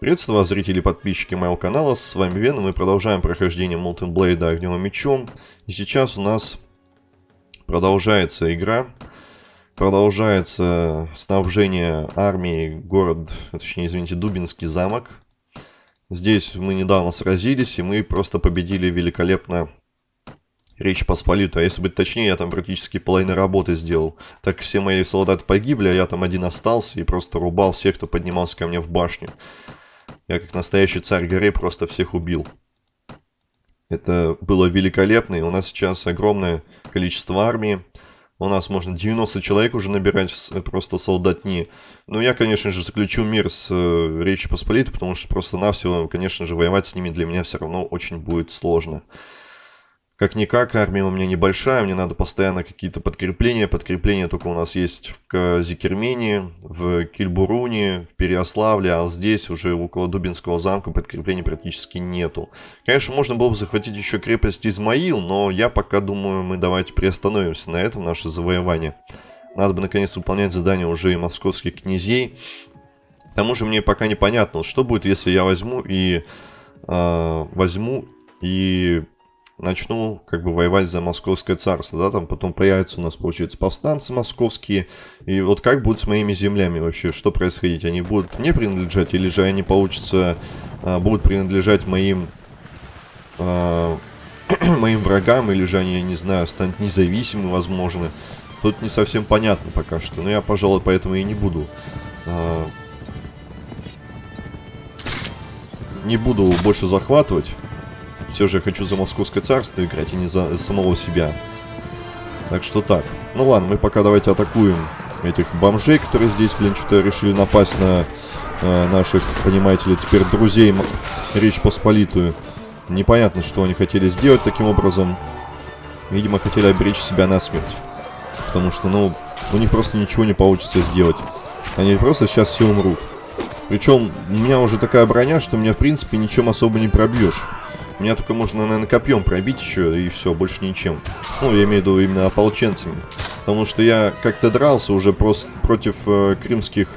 Приветствую вас, зрители и подписчики моего канала, с вами Вен, мы продолжаем прохождение Molten Blade огневым мечом. И сейчас у нас продолжается игра, продолжается снабжение армии город, точнее, извините, Дубинский замок. Здесь мы недавно сразились, и мы просто победили великолепно Речь Посполитую. А если быть точнее, я там практически половину работы сделал. Так все мои солдаты погибли, а я там один остался и просто рубал всех, кто поднимался ко мне в башню. Я как настоящий царь горы просто всех убил. Это было великолепно, и у нас сейчас огромное количество армии. У нас можно 90 человек уже набирать просто солдатни. Но я, конечно же, заключу мир с э, Речью Посполитой, потому что просто-навсего, конечно же, воевать с ними для меня все равно очень будет сложно. Как-никак, армия у меня небольшая, мне надо постоянно какие-то подкрепления. Подкрепления только у нас есть в Зикермене, в Кильбуруне, в Переославле, а здесь уже около Дубинского замка подкреплений практически нету. Конечно, можно было бы захватить еще крепость Измаил, но я пока думаю, мы давайте приостановимся на этом, наше завоевание. Надо бы наконец выполнять задания уже и московских князей. К тому же мне пока непонятно, что будет, если я возьму и... Э, возьму и начну как бы воевать за московское царство, да, там потом появятся у нас, получается, повстанцы московские, и вот как будет с моими землями вообще, что происходить, они будут мне принадлежать, или же они, получится, а, будут принадлежать моим, а, моим врагам, или же они, я не знаю, станут независимы, возможно, тут не совсем понятно пока что, но я, пожалуй, поэтому и не буду... А, не буду больше захватывать все же хочу за Московское царство играть, и не за самого себя. Так что так. Ну ладно, мы пока давайте атакуем этих бомжей, которые здесь, блин, что-то решили напасть на э, наших, понимаете ли, теперь друзей Речь Посполитую. Непонятно, что они хотели сделать таким образом. Видимо, хотели оберечь себя на смерть. Потому что, ну, у них просто ничего не получится сделать. Они просто сейчас все умрут. Причем, у меня уже такая броня, что меня, в принципе, ничем особо не пробьешь. Меня только можно, наверное, копьем пробить еще, и все, больше ничем. Ну, я имею в виду именно ополченцами. Потому что я как-то дрался уже просто против э, крымских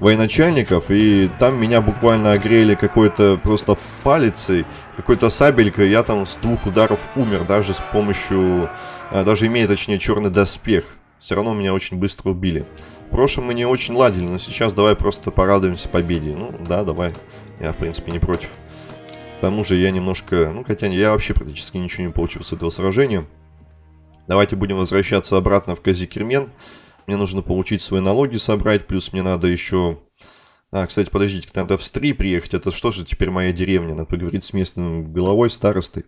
военачальников, и там меня буквально огрели какой-то просто палицей, какой-то сабелькой, я там с двух ударов умер, даже с помощью, э, даже имея, точнее, черный доспех. Все равно меня очень быстро убили. В прошлом мы не очень ладили, но сейчас давай просто порадуемся победе. Ну, да, давай. Я, в принципе, не против тому же я немножко... Ну, хотя я вообще практически ничего не получил с этого сражения. Давайте будем возвращаться обратно в Казикермен. Мне нужно получить свои налоги собрать, плюс мне надо еще... А, кстати, подождите, надо в Стри приехать. Это что же теперь моя деревня? Надо поговорить с местным головой, старостой.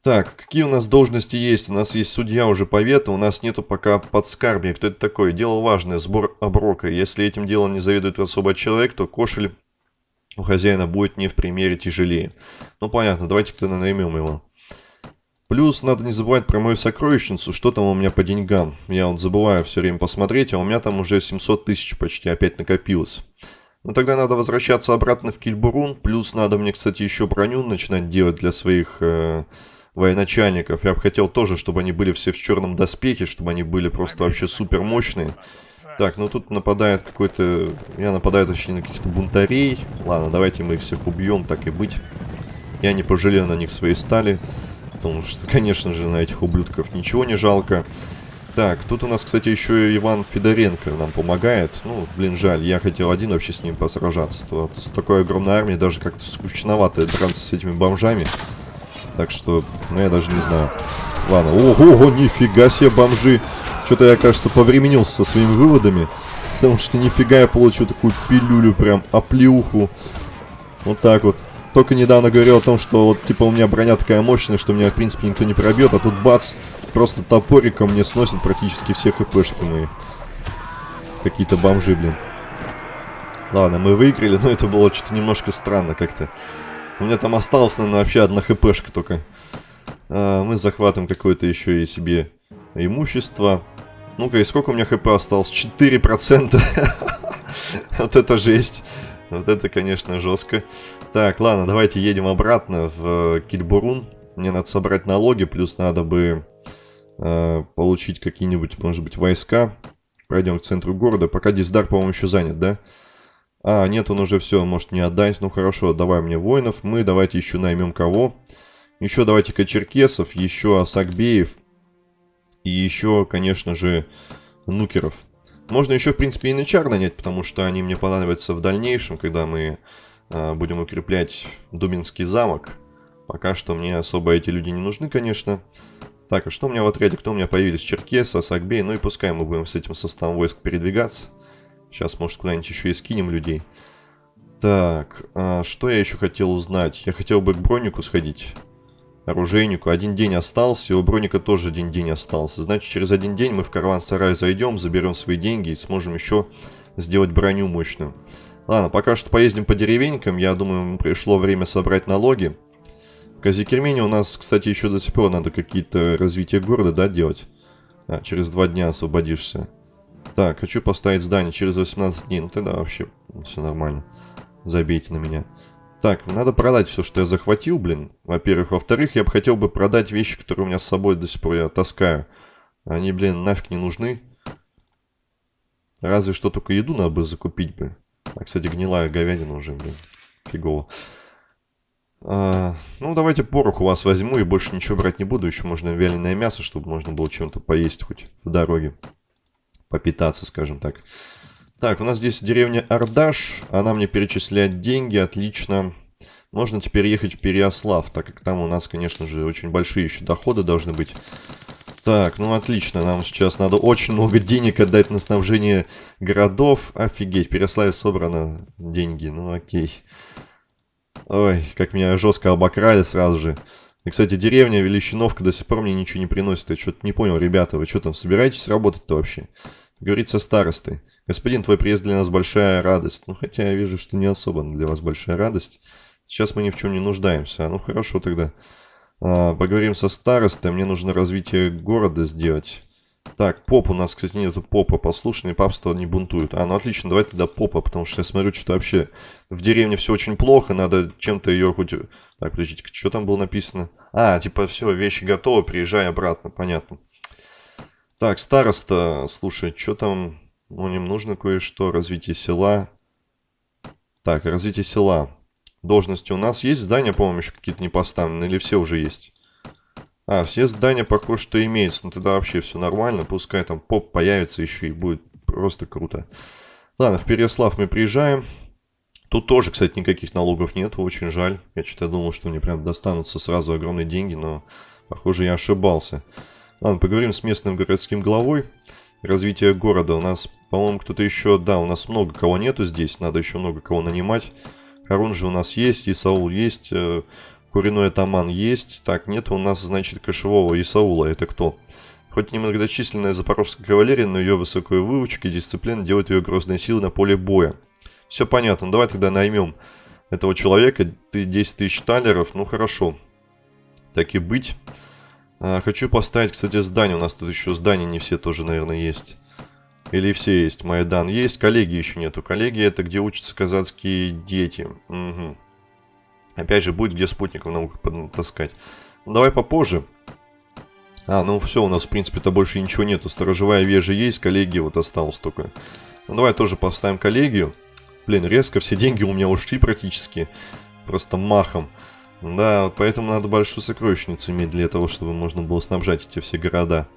Так, какие у нас должности есть? У нас есть судья уже повета, у нас нету пока подскарбия. Кто это такой? Дело важное, сбор оброка. Если этим делом не заведует особо человек, то кошель у хозяина будет не в примере тяжелее. Ну, понятно, давайте-ка наймем его. Плюс надо не забывать про мою сокровищницу, что там у меня по деньгам. Я вот забываю все время посмотреть, а у меня там уже 700 тысяч почти опять накопилось. Ну тогда надо возвращаться обратно в Кильбурун. Плюс надо мне, кстати, еще броню начинать делать для своих э, военачальников. Я бы хотел тоже, чтобы они были все в черном доспехе, чтобы они были просто вообще супер мощные. Так, ну тут нападает какой-то... Я нападаю, точнее, на каких-то бунтарей. Ладно, давайте мы их всех убьем, так и быть. Я не пожалею на них своей стали. Потому что, конечно же, на этих ублюдков ничего не жалко. Так, тут у нас, кстати, еще и Иван Федоренко нам помогает. Ну, блин, жаль, я хотел один вообще с ним посражаться. То, с такой огромной армией даже как-то скучновато драться с этими бомжами. Так что, ну, я даже не знаю. Ладно, ого, нифига себе бомжи. Что-то я, кажется, повременился со своими выводами. Потому что нифига я получил такую пилюлю, прям оплеуху. Вот так вот. Только недавно говорил о том, что вот, типа, у меня броня такая мощная, что меня, в принципе, никто не пробьет. А тут, бац, просто топориком мне сносит практически все хпшки мои. Какие-то бомжи, блин. Ладно, мы выиграли, но это было что-то немножко странно как-то. У меня там осталось, наверное, вообще одна хпшка только. А, мы захватим какое-то еще и себе имущество. Ну-ка, и сколько у меня хп осталось? 4%. вот это жесть. Вот это, конечно, жестко. Так, ладно, давайте едем обратно в Кильбурун. Мне надо собрать налоги, плюс надо бы э, получить какие-нибудь, может быть, войска. Пройдем к центру города. Пока Диздар, по-моему, еще занят, да? А, нет, он уже все, может не отдать. Ну хорошо, давай мне воинов. Мы давайте еще наймем кого? Еще давайте-ка черкесов, еще Асакбеев. И еще, конечно же, нукеров. Можно еще, в принципе, и начар нанять, потому что они мне понадобятся в дальнейшем, когда мы э, будем укреплять Дубинский замок. Пока что мне особо эти люди не нужны, конечно. Так, а что у меня в отряде? Кто у меня появились? Черкес, Асакбей. Ну и пускай мы будем с этим составом войск передвигаться. Сейчас, может, куда-нибудь еще и скинем людей. Так, а что я еще хотел узнать? Я хотел бы к бронику сходить. Оружейнику. Один день остался, и у броника тоже один день остался. Значит, через один день мы в караван-сарай зайдем, заберем свои деньги и сможем еще сделать броню мощную. Ладно, пока что поездим по деревенькам. Я думаю, пришло время собрать налоги. В Казикермене у нас, кстати, еще до сих пор надо какие-то развития города, да, делать? А, через два дня освободишься. Так, хочу поставить здание через 18 дней. Ну тогда вообще все нормально. Забейте на меня. Так, надо продать все, что я захватил, блин. Во-первых. Во-вторых, я бы хотел бы продать вещи, которые у меня с собой до сих пор я таскаю. Они, блин, нафиг не нужны. Разве что только еду надо бы закупить бы. А, кстати, гнилая говядина уже, блин. Фигово. А, ну, давайте порох у вас возьму и больше ничего брать не буду. Еще можно вяленое мясо, чтобы можно было чем-то поесть хоть в дороге попитаться, скажем так. У нас здесь деревня Ардаш. Она мне перечисляет деньги, отлично. Можно теперь ехать в Переослав, так как там у нас, конечно же, очень большие еще доходы должны быть. Так, ну отлично, нам сейчас надо очень много денег отдать на снабжение городов. Офигеть, в Переславе собрано деньги, ну окей. Ой, как меня жестко обокрали сразу же. И, кстати, деревня Величиновка до сих пор мне ничего не приносит. Я что-то не понял, ребята, вы что там, собираетесь работать-то вообще? Говорит со старостой. Господин, твой приезд для нас большая радость. Ну, хотя я вижу, что не особо для вас большая радость. Сейчас мы ни в чем не нуждаемся. Ну, хорошо тогда. А, поговорим со старостой. Мне нужно развитие города сделать. Так, поп у нас, кстати, нету попа. Послушный папство не бунтует. А, ну отлично, давай тогда попа, потому что я смотрю, что вообще в деревне все очень плохо. Надо чем-то ее хоть... Так, подождите, что там было написано? А, типа, все, вещи готовы, приезжай обратно, понятно. Так, староста, слушай, что там? Ну, им нужно кое-что. Развитие села. Так, развитие села. Должности у нас есть. Здания, по-моему, еще какие-то не поставлены. Или все уже есть? А, все здания, похоже, что имеются. Ну, тогда вообще все нормально. Пускай там поп появится еще и будет просто круто. Ладно, в Переслав мы приезжаем. Тут тоже, кстати, никаких налогов нет. Очень жаль. Я что-то думал, что мне прям достанутся сразу огромные деньги, но, похоже, я ошибался. Ладно, поговорим с местным городским главой. Развитие города. У нас, по-моему, кто-то еще... Да, у нас много кого нету здесь. Надо еще много кого нанимать. Харун же у нас есть, Исаул есть, э, Куриной атаман есть. Так, нет у нас, значит, кошевого Исаула. Это кто? Хоть немногочисленная запорожская кавалерия, но ее высокая выучка и дисциплина делают ее грозной силой на поле боя. Все понятно. Давай тогда наймем этого человека. Ты 10 тысяч талеров. Ну, хорошо. Так и быть. А, хочу поставить, кстати, здание. У нас тут еще здания не все тоже, наверное, есть. Или все есть. Майдан есть. Коллеги еще нету. Коллеги это где учатся казацкие дети. Угу. Опять же, будет где спутников наука таскать. Ну, давай попозже. А, ну все, у нас, в принципе-то больше ничего нету. Сторожевая вежа есть, коллеги вот осталось только. Ну, давай тоже поставим коллегию. Блин, резко все деньги у меня ушли практически. Просто махом. Да, вот поэтому надо большую сокровищницу иметь для того, чтобы можно было снабжать эти все города.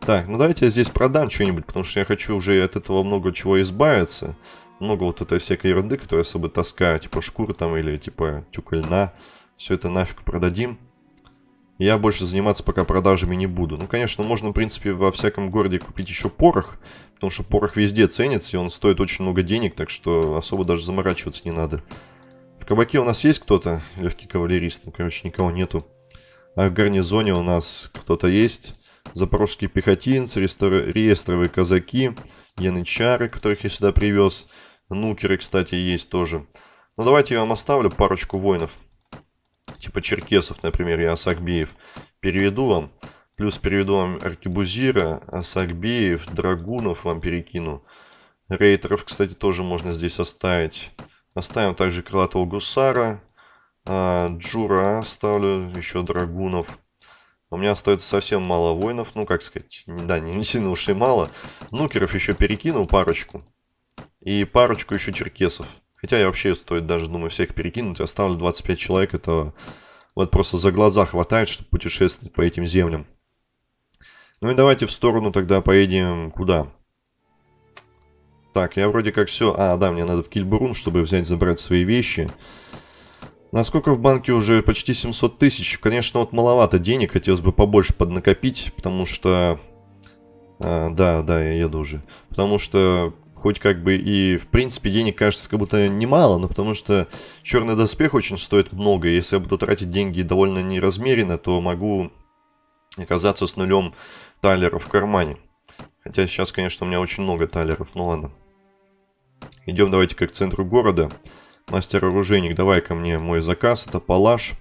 Так, ну давайте я здесь продам что-нибудь, потому что я хочу уже от этого много чего избавиться. Много вот этой всякой ерунды, которую я с собой таскаю, типа шкуры там или типа тюка льна. Все это нафиг продадим. Я больше заниматься пока продажами не буду. Ну, конечно, можно, в принципе, во всяком городе купить еще порох, потому что порох везде ценится, и он стоит очень много денег, так что особо даже заморачиваться не надо кабаке у нас есть кто-то? Легкий кавалерист. Ну, короче, никого нету. А в гарнизоне у нас кто-то есть. Запорожские пехотинцы, реестровые казаки, янычары, которых я сюда привез. Нукеры, кстати, есть тоже. Ну, давайте я вам оставлю парочку воинов. Типа черкесов, например, и Асакбеев. Переведу вам. Плюс переведу вам Аркебузира, Асакбеев, Драгунов вам перекину. Рейтеров, кстати, тоже можно здесь оставить. Оставим также крылатого гусара. А, Джура оставлю, еще драгунов. У меня остается совсем мало воинов, ну как сказать, да, не сильно уж и мало. Нукеров еще перекинул парочку. И парочку еще черкесов. Хотя я вообще стоит даже, думаю, всех перекинуть. Оставлю 25 человек, это вот просто за глаза хватает, чтобы путешествовать по этим землям. Ну и давайте в сторону тогда поедем куда? Так, я вроде как все... А, да, мне надо в Кильбурун, чтобы взять, забрать свои вещи. Насколько в банке уже почти 700 тысяч. Конечно, вот маловато денег, хотелось бы побольше поднакопить, потому что... А, да, да, я еду уже. Потому что хоть как бы и в принципе денег кажется как будто немало, но потому что черный доспех очень стоит много, если я буду тратить деньги довольно неразмеренно, то могу оказаться с нулем талеров в кармане. Хотя сейчас, конечно, у меня очень много талеров, ну ладно. Идем давайте к центру города. Мастер-оружейник, давай ко мне мой заказ, это палаш.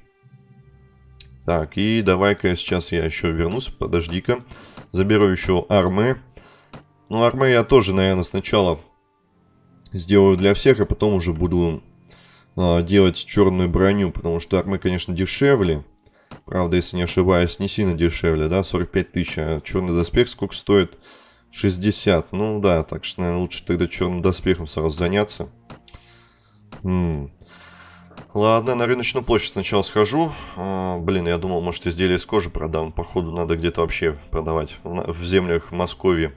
Так, и давай-ка сейчас я еще вернусь, подожди-ка. Заберу еще армы. Ну, армы я тоже, наверное, сначала сделаю для всех, а потом уже буду э, делать черную броню, потому что армы, конечно, дешевле. Правда, если не ошибаюсь, не сильно дешевле, да, 45 тысяч, а черный доспех сколько стоит? 60. Ну да, так что, наверное, лучше тогда черным доспехом сразу заняться. М -м. Ладно, на рыночную площадь сначала схожу. А, блин, я думал, может, изделия из кожи продам. Походу, надо где-то вообще продавать в, в землях Москвы.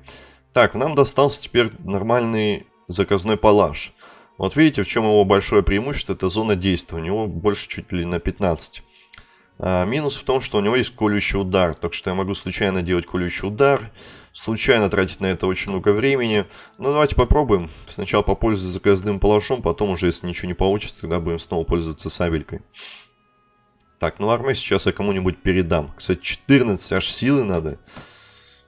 Так, нам достался теперь нормальный заказной палаш. Вот видите, в чем его большое преимущество, это зона действия. У него больше чуть ли на 15. А, минус в том, что у него есть колющий удар. Так что я могу случайно делать колющий удар, случайно тратить на это очень много времени. Ну, давайте попробуем. Сначала попользоваться заказным палашом, потом уже, если ничего не получится, тогда будем снова пользоваться сабелькой. Так, ну армию сейчас я кому-нибудь передам. Кстати, 14 аж силы надо.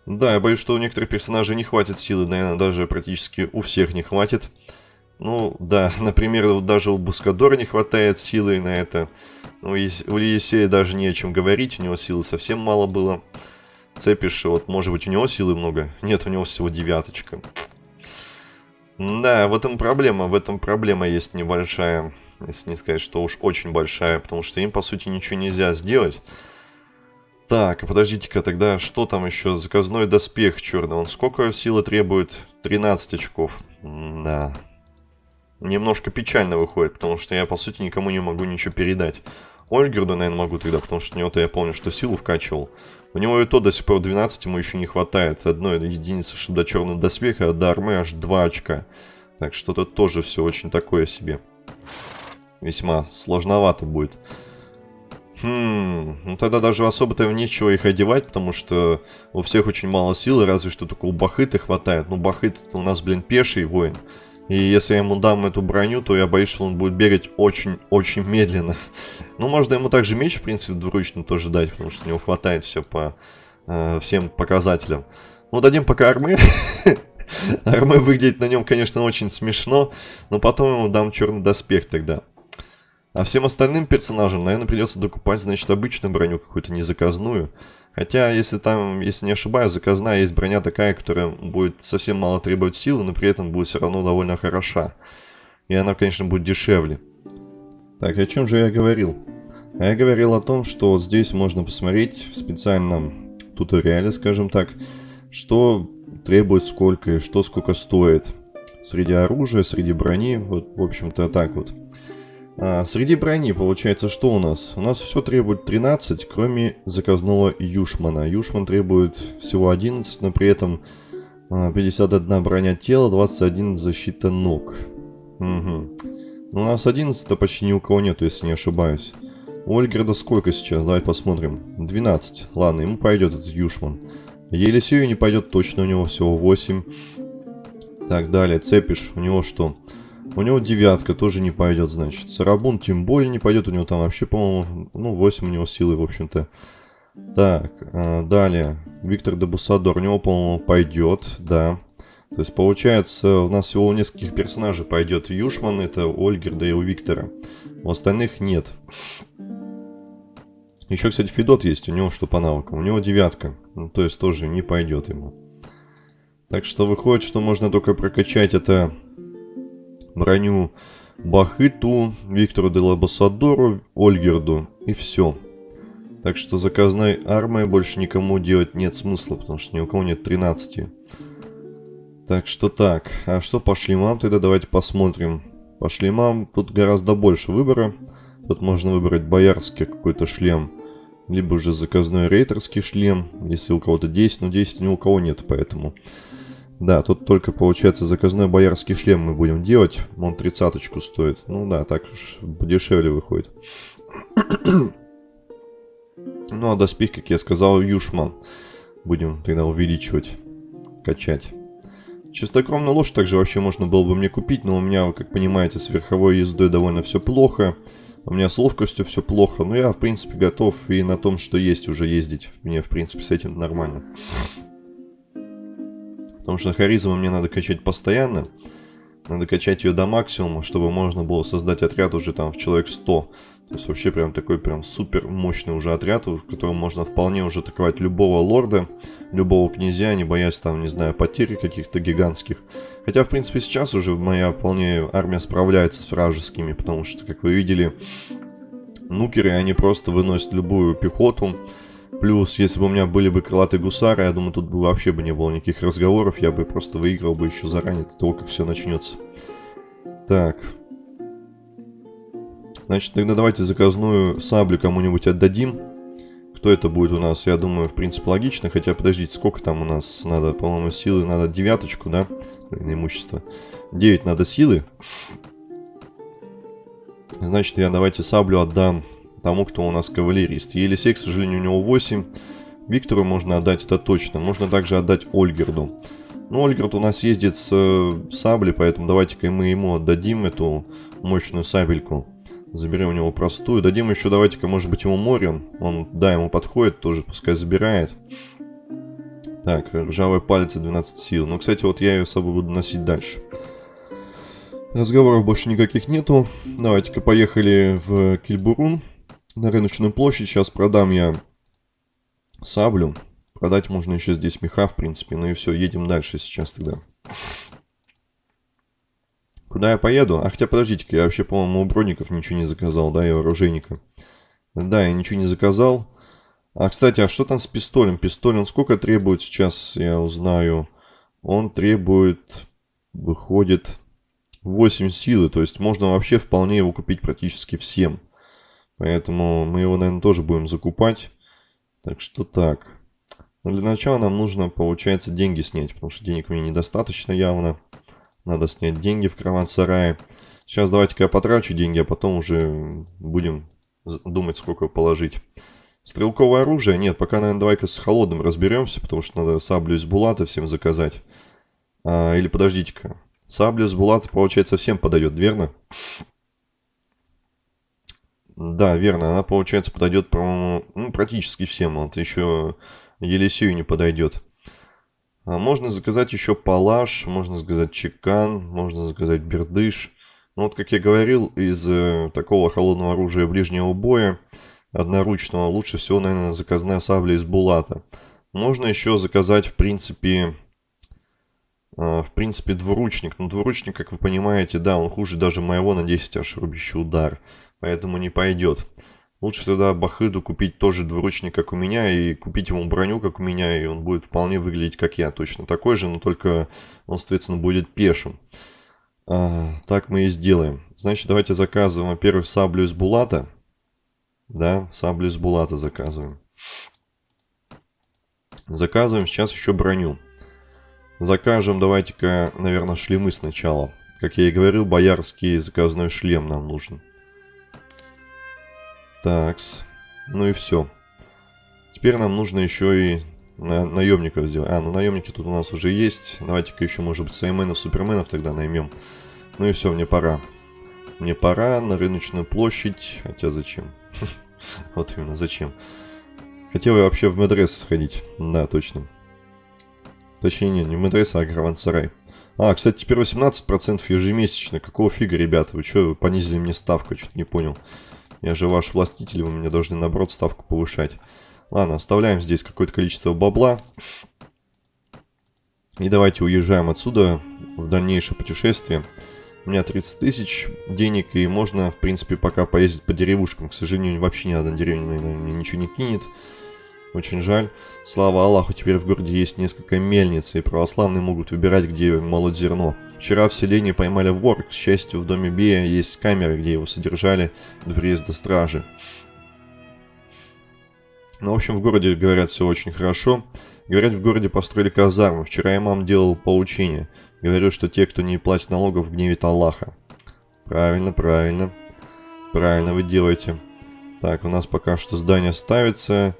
Да, я боюсь, что у некоторых персонажей не хватит силы, наверное, даже практически у всех не хватит. Ну, да, например, даже у Бускадора не хватает силы на это. Ну, у Елисея даже не о чем говорить, у него силы совсем мало было. Цепиш, вот, может быть, у него силы много? Нет, у него всего девяточка. Да, в этом проблема, в этом проблема есть небольшая, если не сказать, что уж очень большая, потому что им, по сути, ничего нельзя сделать. Так, подождите-ка, тогда что там еще? Заказной доспех черный. Он сколько силы требует? 13 очков. Да. Немножко печально выходит, потому что я, по сути, никому не могу ничего передать. Ольгерду, наверное, могу тогда, потому что у него-то я помню, что силу вкачивал. У него и то до сих пор 12 ему еще не хватает. Одной единицы, что до черного доспеха, а до армы аж 2 очка. Так что тут тоже все очень такое себе. Весьма сложновато будет. Хм, ну тогда даже особо-то нечего их одевать, потому что у всех очень мало силы, разве что только у Бахыта хватает. Ну, Бахыт у нас, блин, пеший воин. И если я ему дам эту броню, то я боюсь, что он будет бегать очень-очень медленно. Ну, можно ему также меч, в принципе, двуручный тоже дать, потому что у него хватает все по э, всем показателям. Ну, дадим пока армы. армы выглядит на нем, конечно, очень смешно, но потом ему дам черный доспех тогда. А всем остальным персонажам, наверное, придется докупать, значит, обычную броню какую-то, не заказную. Хотя, если там, если не ошибаюсь, заказная есть броня такая, которая будет совсем мало требовать силы, но при этом будет все равно довольно хороша. И она, конечно, будет дешевле. Так, о чем же я говорил? Я говорил о том, что вот здесь можно посмотреть в специальном туториале, скажем так, что требует сколько и что сколько стоит. Среди оружия, среди брони, вот, в общем-то, так вот. А, среди брони получается что у нас? У нас все требует 13, кроме заказного Юшмана. Юшман требует всего 11, но при этом 51 а, броня тела, 21 защита ног. Угу. У нас 11-то почти ни у кого нету, если не ошибаюсь. У Ольгерда сколько сейчас? Давай посмотрим. 12. Ладно, ему пойдет этот Юшман. Елисею не пойдет точно, у него всего 8. Так, далее, Цепиш, у него что? У него девятка тоже не пойдет, значит. Сарабун тем более не пойдет. У него там вообще, по-моему, ну, 8 у него силы, в общем-то. Так, э, далее. Виктор Дебусадор. У него, по-моему, пойдет, да. То есть, получается, у нас всего у нескольких персонажей пойдет Юшман, это Ольгерда и у Виктора. У остальных нет. Еще, кстати, Федот есть, у него что по навыкам. У него девятка. Ну, то есть, тоже не пойдет ему. Так что выходит, что можно только прокачать это броню Бахыту, Виктору Делабасадору, Ольгерду и все. Так что заказной армией больше никому делать нет смысла, потому что ни у кого нет 13. Так что так. А что по шлемам тогда давайте посмотрим. По шлемам тут гораздо больше выбора. Тут можно выбрать боярский какой-то шлем. Либо же заказной рейтерский шлем. Если у кого-то 10, но 10 ни у кого нет, поэтому... Да, тут только получается заказной боярский шлем мы будем делать. Он тридцаточку стоит. Ну да, так уж дешевле выходит. ну а доспех, как я сказал, юшман. Будем тогда увеличивать, качать. Чистокровную лошадь также вообще можно было бы мне купить, но у меня, как понимаете, с верховой ездой довольно все плохо. У меня с ловкостью все плохо, но я, в принципе, готов и на том, что есть уже ездить. Мне, в принципе, с этим нормально. Потому что харизму мне надо качать постоянно. Надо качать ее до максимума, чтобы можно было создать отряд уже там в человек 100. То есть вообще прям такой прям супер мощный уже отряд, в котором можно вполне уже атаковать любого лорда, любого князя, не боясь там, не знаю, потери каких-то гигантских. Хотя, в принципе, сейчас уже моя вполне армия справляется с вражескими, потому что, как вы видели, нукеры, они просто выносят любую пехоту. Плюс, если бы у меня были бы крылатые гусары, я думаю, тут бы вообще бы не было никаких разговоров, я бы просто выиграл бы еще заранее, до того, как все начнется. Так, Значит, тогда давайте заказную саблю кому-нибудь отдадим. Кто это будет у нас? Я думаю, в принципе, логично. Хотя, подождите, сколько там у нас надо? По-моему, силы надо девяточку, да? На имущество. 9 надо силы. Значит, я давайте саблю отдам тому, кто у нас кавалерист. Елисей, к сожалению, у него 8. Виктору можно отдать, это точно. Можно также отдать Ольгерду. Ну, Ольгерд у нас ездит с э, саблей, поэтому давайте-ка мы ему отдадим эту мощную сабельку. Заберем у него простую. Дадим еще, давайте-ка, может быть, ему Морин. Он, да, ему подходит, тоже пускай забирает. Так, ржавая палец 12 сил. Ну, кстати, вот я ее с собой буду носить дальше. Разговоров больше никаких нету. Давайте-ка поехали в Кильбурун. На рыночную площадь. Сейчас продам я саблю. Продать можно еще здесь меха, в принципе. Ну и все, едем дальше сейчас тогда. Куда я поеду? А хотя подождите-ка, я вообще, по-моему, у броников ничего не заказал, да, и оружейника. Да, я ничего не заказал. А, кстати, а что там с пистолем? Пистоль, сколько требует сейчас, я узнаю. Он требует, выходит, 8 силы. То есть можно вообще вполне его купить практически всем. Поэтому мы его, наверное, тоже будем закупать. Так что так. Но для начала нам нужно, получается, деньги снять. Потому что денег у меня недостаточно явно. Надо снять деньги в караван-сарае. Сейчас давайте-ка я потрачу деньги, а потом уже будем думать, сколько положить. Стрелковое оружие? Нет, пока, наверное, давай-ка с холодным разберемся, потому что надо саблю из булата всем заказать. А, или подождите-ка. Сабля из булата, получается, всем подойдет, верно? Да, верно. Она, получается, подойдет, ну, практически всем. Вот еще Елисею не подойдет. А можно заказать еще палаш, можно заказать чекан, можно заказать бердыш. Ну вот, как я говорил, из э, такого холодного оружия ближнего боя, одноручного, лучше всего, наверное, заказная сабля из булата. Можно еще заказать, в принципе, э, в принципе, двуручник. Но двуручник, как вы понимаете, да, он хуже даже моего на 10 аж рубящий удар. Поэтому не пойдет. Лучше тогда Бахыду купить тоже двуручник, как у меня, и купить ему броню, как у меня, и он будет вполне выглядеть, как я. Точно такой же, но только он, соответственно, будет пешим. А, так мы и сделаем. Значит, давайте заказываем, во-первых, саблю из булата. Да, саблю из булата заказываем. Заказываем сейчас еще броню. Закажем, давайте-ка, наверное, шлемы сначала. Как я и говорил, боярский заказной шлем нам нужен. Такс. Ну и все. Теперь нам нужно еще и на наемников сделать. А, ну наемники тут у нас уже есть. Давайте-ка еще, может быть, Сайменов, Суперменов тогда наймем. Ну и все, мне пора. Мне пора на рыночную площадь. Хотя зачем? Вот именно, зачем? Хотел я вообще в Медрес сходить. Да, точно. Точнее, не, не в Медрес, а Гравансарай. А, кстати, теперь 18% ежемесячно. Какого фига, ребята? Вы что, понизили мне ставку? Что-то не понял. Я же ваш властитель, вы мне должны, наоборот, ставку повышать. Ладно, оставляем здесь какое-то количество бабла. И давайте уезжаем отсюда в дальнейшее путешествие. У меня 30 тысяч денег, и можно, в принципе, пока поездить по деревушкам. К сожалению, вообще ни одна деревня наверное, ничего не кинет. Очень жаль. Слава Аллаху, теперь в городе есть несколько мельниц, и православные могут выбирать, где молоть зерно. Вчера в селении поймали вор. К счастью, в доме Бея есть камеры, где его содержали до приезда стражи. Ну, в общем, в городе, говорят, все очень хорошо. Говорят, в городе построили казарму. Вчера имам делал поучение. Говорю, что те, кто не платит налогов, гневит Аллаха. Правильно, правильно. Правильно вы делаете. Так, у нас пока что здание ставится.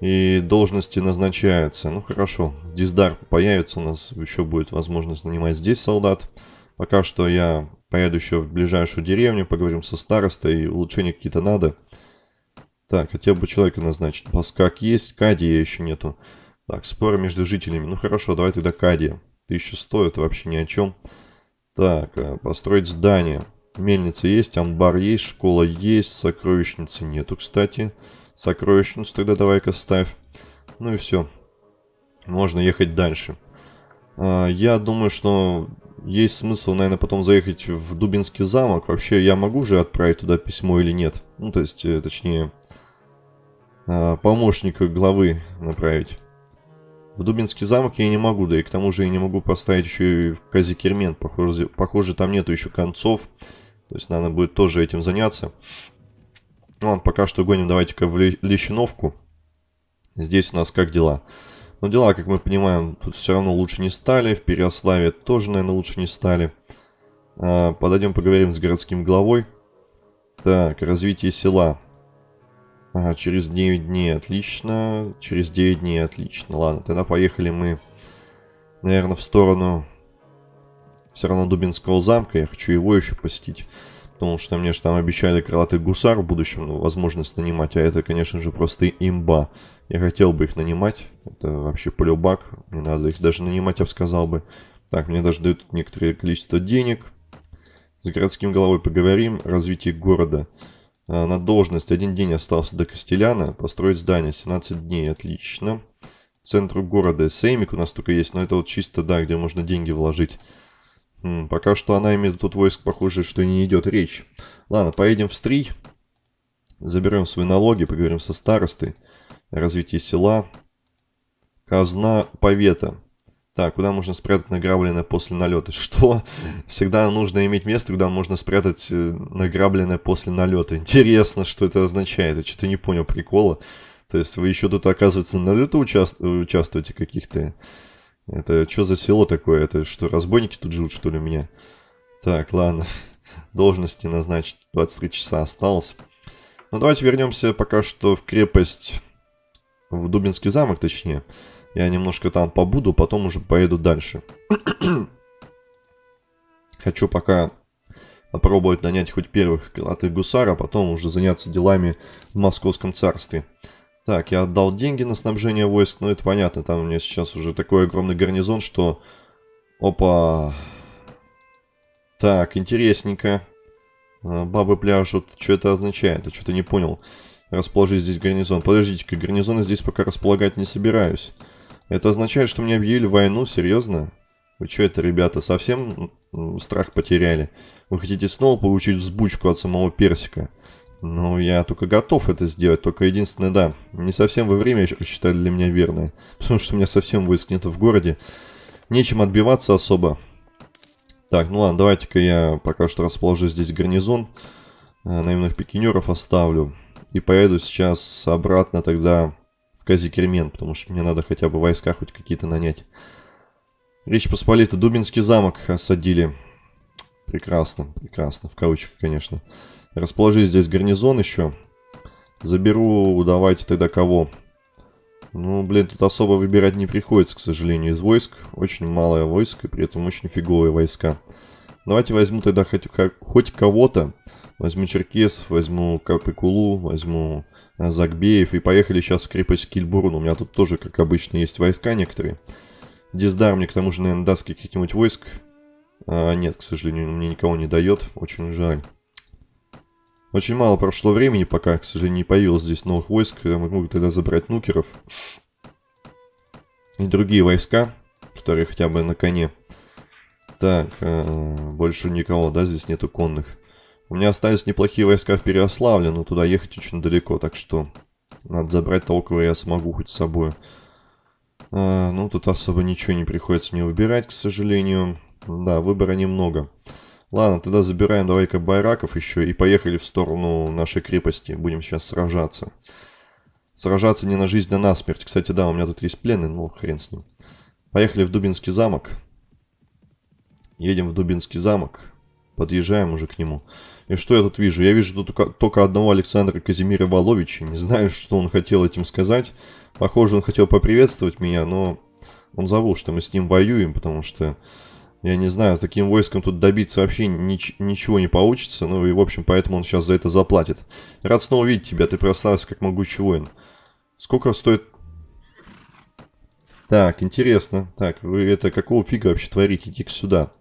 И должности назначаются. Ну хорошо, Диздар появится, у нас еще будет возможность нанимать здесь солдат. Пока что я поеду еще в ближайшую деревню, поговорим со старостой, улучшения какие-то надо. Так, хотел бы человека назначить. Паскак есть, Кадия еще нету. Так, споры между жителями. Ну хорошо, давай тогда Кадия. 1100, это вообще ни о чем. Так, э, построить здание. Мельница есть, амбар есть, школа есть, сокровищницы нету, кстати. Сокровищницу тогда давай-ка ставь. Ну и все. Можно ехать дальше. А, я думаю, что есть смысл, наверное, потом заехать в Дубинский замок. Вообще, я могу же отправить туда письмо или нет? Ну, то есть, э, точнее, а, помощника главы направить. В Дубинский замок я не могу, да и к тому же я не могу поставить еще и в Казикермен. Похоже, похоже там нету еще концов. То есть надо будет тоже этим заняться. Ну ладно, пока что гоним давайте-ка в Лещиновку. Здесь у нас как дела? Ну, дела, как мы понимаем, тут все равно лучше не стали. В Переославе тоже, наверное, лучше не стали. А, подойдем поговорим с городским главой. Так, развитие села. Ага, через 9 дней отлично. Через 9 дней отлично. Ладно, тогда поехали мы, наверное, в сторону все равно Дубинского замка. Я хочу его еще посетить. Потому что мне же там обещали крылатый гусар в будущем, ну, возможность нанимать. А это, конечно же, просто имба. Я хотел бы их нанимать. Это вообще полюбак. Не надо их даже нанимать, я бы сказал бы. Так, мне даже дают некоторое количество денег. С городским головой поговорим. Развитие города. А, на должность один день остался до Костеляна. Построить здание 17 дней. Отлично. Центр города. Сеймик у нас только есть, но это вот чисто, да, где можно деньги вложить. М, пока что она имеет тут войск, похоже, что не идет речь. Ладно, поедем в Стрий. Заберем свои налоги, поговорим со старостой. Развитие села. Казна повета. Так, куда можно спрятать награбленное после налета? Что? Всегда нужно иметь место, куда можно спрятать э, награбленное после налета. Интересно, что это означает. Я что-то не понял прикола. То есть вы еще тут, оказывается, на лету участвуете каких-то это что за село такое? Это что, разбойники тут живут, что ли, у меня? Так, ладно. Должности назначить 23 часа осталось. Ну, давайте вернемся пока что в крепость, в Дубинский замок, точнее. Я немножко там побуду, потом уже поеду дальше. Хочу пока попробовать нанять хоть первых крылатых гусар, а потом уже заняться делами в Московском царстве. Так, я отдал деньги на снабжение войск, но это понятно, там у меня сейчас уже такой огромный гарнизон, что... Опа! Так, интересненько. А, бабы пляшут, что это означает? Я что-то не понял. Расположить здесь гарнизон. Подождите-ка, гарнизоны здесь пока располагать не собираюсь. Это означает, что мне объявили войну? Серьезно? Вы что это, ребята, совсем страх потеряли? Вы хотите снова получить взбучку от самого персика? Ну, я только готов это сделать, только единственное, да, не совсем во время считали для меня верное, потому что у меня совсем войск нет в городе, нечем отбиваться особо. Так, ну ладно, давайте-ка я пока что расположу здесь гарнизон, э, наемных пикинеров оставлю, и поеду сейчас обратно тогда в Казикермен, потому что мне надо хотя бы войска хоть какие-то нанять. Речь Посполита, Дубинский замок осадили. Прекрасно, прекрасно, в кавычках, конечно. Расположи здесь гарнизон еще. Заберу, давайте тогда кого? Ну, блин, тут особо выбирать не приходится, к сожалению, из войск. Очень малое войско, при этом очень фиговые войска. Давайте возьму тогда хоть, хоть кого-то. Возьму черкесов, возьму Капикулу, возьму Загбеев. И поехали сейчас в крепость Кильбурн. У меня тут тоже, как обычно, есть войска некоторые. Диздар мне, к тому же, наверное, даст каких-нибудь войск. А, нет, к сожалению, мне никого не дает. Очень жаль. Очень мало прошло времени, пока, к сожалению, не появилось здесь новых войск. Я могу тогда забрать нукеров. И другие войска, которые хотя бы на коне. Так, э, больше никого, да, здесь нету конных. У меня остались неплохие войска в Переославле, но туда ехать очень далеко, так что Надо забрать того, кого я смогу хоть с собой. А, ну, тут особо ничего не приходится мне выбирать, к сожалению. Да, выбора немного. Ладно, тогда забираем давай-ка байраков еще и поехали в сторону нашей крепости. Будем сейчас сражаться. Сражаться не на жизнь, а на смерть. Кстати, да, у меня тут есть пленный, ну хрен с ним. Поехали в Дубинский замок. Едем в Дубинский замок. Подъезжаем уже к нему. И что я тут вижу? Я вижу тут только одного Александра Казимира Воловича. Не знаю, что он хотел этим сказать. Похоже, он хотел поприветствовать меня, но он забыл, что мы с ним воюем, потому что я не знаю, с таким войском тут добиться вообще нич ничего не получится. Ну и, в общем, поэтому он сейчас за это заплатит. Рад снова видеть тебя. Ты прославился как могучий воин. Сколько стоит... Так, интересно. Так, вы это какого фига вообще творите? Иди-ка сюда.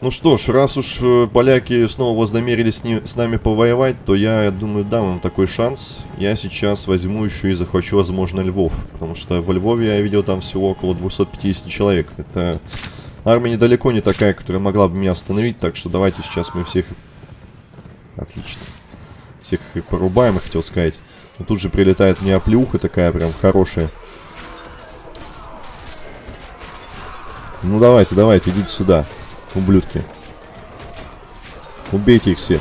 Ну что ж, раз уж э, поляки снова вознамерились с, с нами повоевать, то я, я думаю, дам им такой шанс. Я сейчас возьму еще и захвачу, возможно, Львов. Потому что во Львове я видел там всего около 250 человек. Это армия недалеко не такая, которая могла бы меня остановить. Так что давайте сейчас мы всех... Отлично. Всех их порубаем, я хотел сказать. Но тут же прилетает мне оплеуха такая прям хорошая. Ну давайте, давайте, идите сюда ублюдки. Убейте их всех.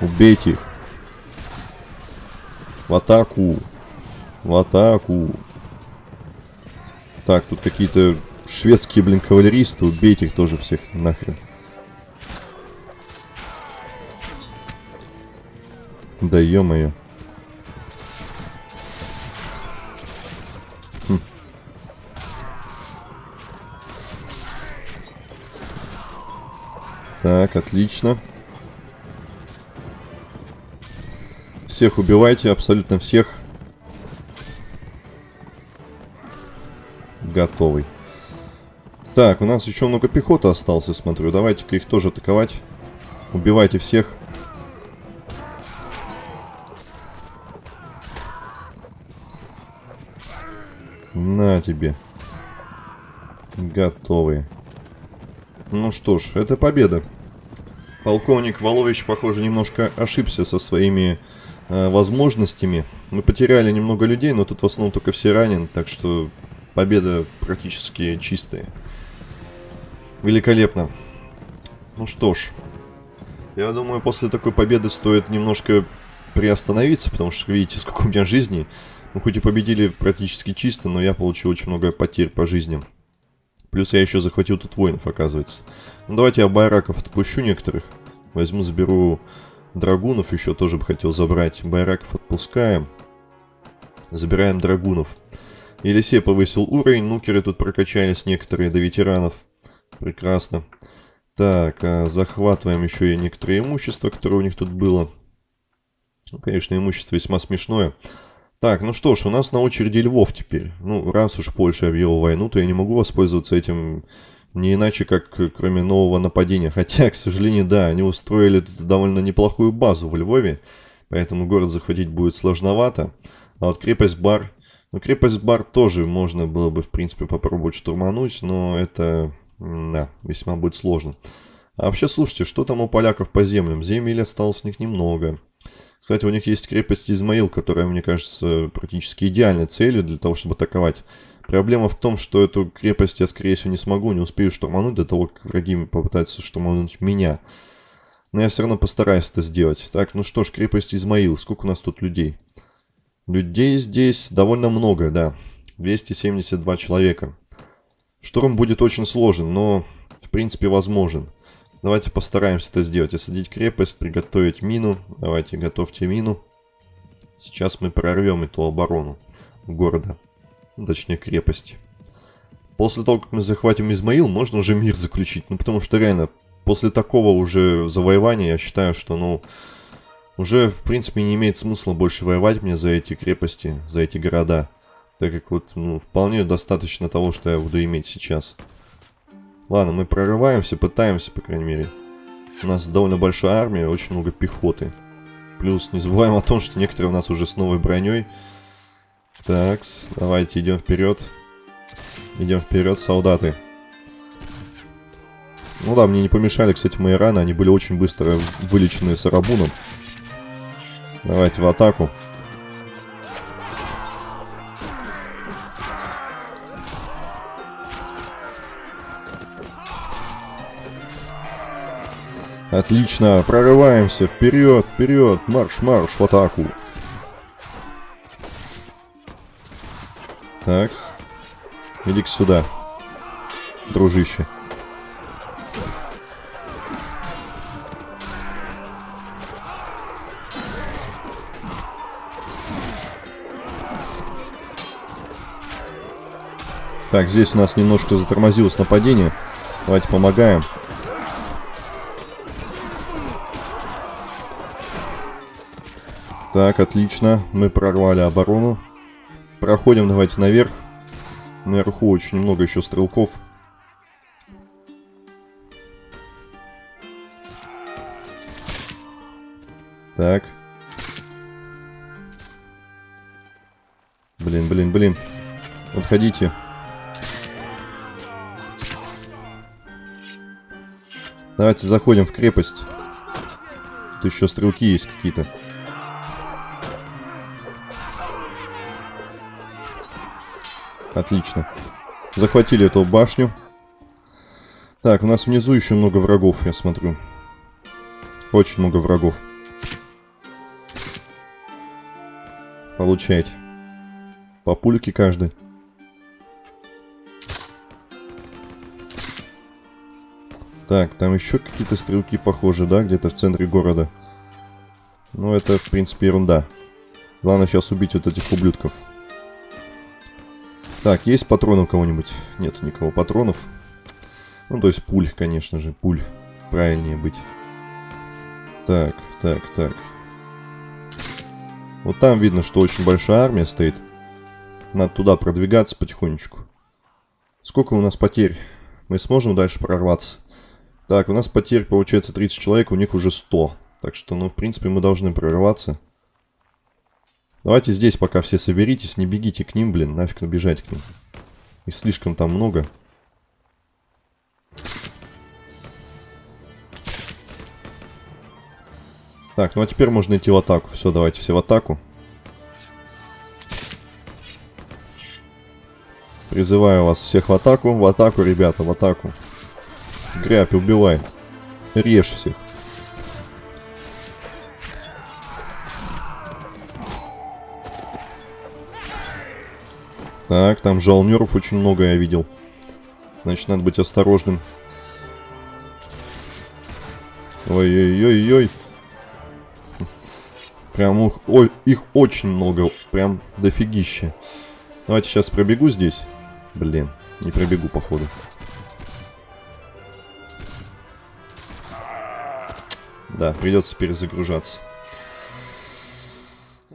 Убейте их. В атаку. В атаку. Так, тут какие-то шведские, блин, кавалеристы. Убейте их тоже всех нахрен. Да ё-моё. Так, отлично. Всех убивайте, абсолютно всех. Готовый. Так, у нас еще много пехоты осталось, я смотрю. Давайте-ка их тоже атаковать. Убивайте всех. На тебе. Готовые. Ну что ж, это победа. Полковник Волович, похоже, немножко ошибся со своими э, возможностями. Мы потеряли немного людей, но тут в основном только все ранены, так что победа практически чистая. Великолепно. Ну что ж, я думаю, после такой победы стоит немножко приостановиться, потому что видите, сколько у меня жизней. Мы хоть и победили практически чисто, но я получил очень много потерь по жизням. Плюс я еще захватил тут воинов, оказывается. Ну, давайте я байраков отпущу некоторых. Возьму, заберу драгунов, еще тоже бы хотел забрать. Байраков отпускаем. Забираем драгунов. Елисей повысил уровень, нукеры тут прокачались некоторые до ветеранов. Прекрасно. Так, а захватываем еще и некоторые имущества, которое у них тут было. Ну, конечно, имущество весьма смешное. Так, ну что ж, у нас на очереди Львов теперь. Ну, раз уж Польша объявила войну, то я не могу воспользоваться этим не иначе, как кроме нового нападения. Хотя, к сожалению, да, они устроили довольно неплохую базу в Львове, поэтому город захватить будет сложновато. А вот крепость Бар... Ну, крепость Бар тоже можно было бы, в принципе, попробовать штурмануть, но это, да, весьма будет сложно. А вообще, слушайте, что там у поляков по землям? Земель осталось у них немного. Кстати, у них есть крепость Измаил, которая, мне кажется, практически идеальной целью для того, чтобы атаковать. Проблема в том, что эту крепость я, скорее всего, не смогу, не успею штурмануть до того, как враги попытаются штурмануть меня. Но я все равно постараюсь это сделать. Так, ну что ж, крепость Измаил. Сколько у нас тут людей? Людей здесь довольно много, да. 272 человека. Штурм будет очень сложен, но, в принципе, возможен. Давайте постараемся это сделать. Осадить крепость, приготовить мину. Давайте, готовьте мину. Сейчас мы прорвем эту оборону города. Точнее, крепости. После того, как мы захватим Измаил, можно уже мир заключить. Ну, потому что реально, после такого уже завоевания, я считаю, что, ну, уже, в принципе, не имеет смысла больше воевать мне за эти крепости, за эти города. Так как вот, ну, вполне достаточно того, что я буду иметь сейчас. Ладно, мы прорываемся, пытаемся, по крайней мере. У нас довольно большая армия, очень много пехоты. Плюс не забываем о том, что некоторые у нас уже с новой броней. Такс, давайте идем вперед. Идем вперед, солдаты. Ну да, мне не помешали, кстати, мои раны. Они были очень быстро вылечены Сарабуном. Давайте в атаку. Отлично, прорываемся, вперед, вперед, марш, марш в атаку. Такс. Иди-ка сюда, дружище. Так, здесь у нас немножко затормозилось нападение. Давайте помогаем. Так, отлично. Мы прорвали оборону. Проходим, давайте наверх. Наверху очень много еще стрелков. Так. Блин, блин, блин. Отходите. Давайте заходим в крепость. Тут еще стрелки есть какие-то. Отлично. Захватили эту башню. Так, у нас внизу еще много врагов, я смотрю. Очень много врагов. Получайте. По пульке каждый. Так, там еще какие-то стрелки похожи, да, где-то в центре города. Ну, это, в принципе, ерунда. Главное сейчас убить вот этих ублюдков. Так, есть патроны у кого-нибудь? Нет никого патронов. Ну, то есть пуль, конечно же, пуль. Правильнее быть. Так, так, так. Вот там видно, что очень большая армия стоит. Надо туда продвигаться потихонечку. Сколько у нас потерь? Мы сможем дальше прорваться? Так, у нас потерь получается 30 человек, у них уже 100. Так что, ну, в принципе, мы должны прорваться. Давайте здесь пока все соберитесь, не бегите к ним, блин, нафиг набежать к ним. Их слишком там много. Так, ну а теперь можно идти в атаку. Все, давайте все в атаку. Призываю вас всех в атаку. В атаку, ребята, в атаку. Грябь, убивай. Режь всех. Так, там жалмеров очень много я видел. Значит, надо быть осторожным. Ой-ой-ой-ой. Прям их, ой, их очень много. Прям дофигища. Давайте сейчас пробегу здесь. Блин, не пробегу, походу. Да, придется перезагружаться.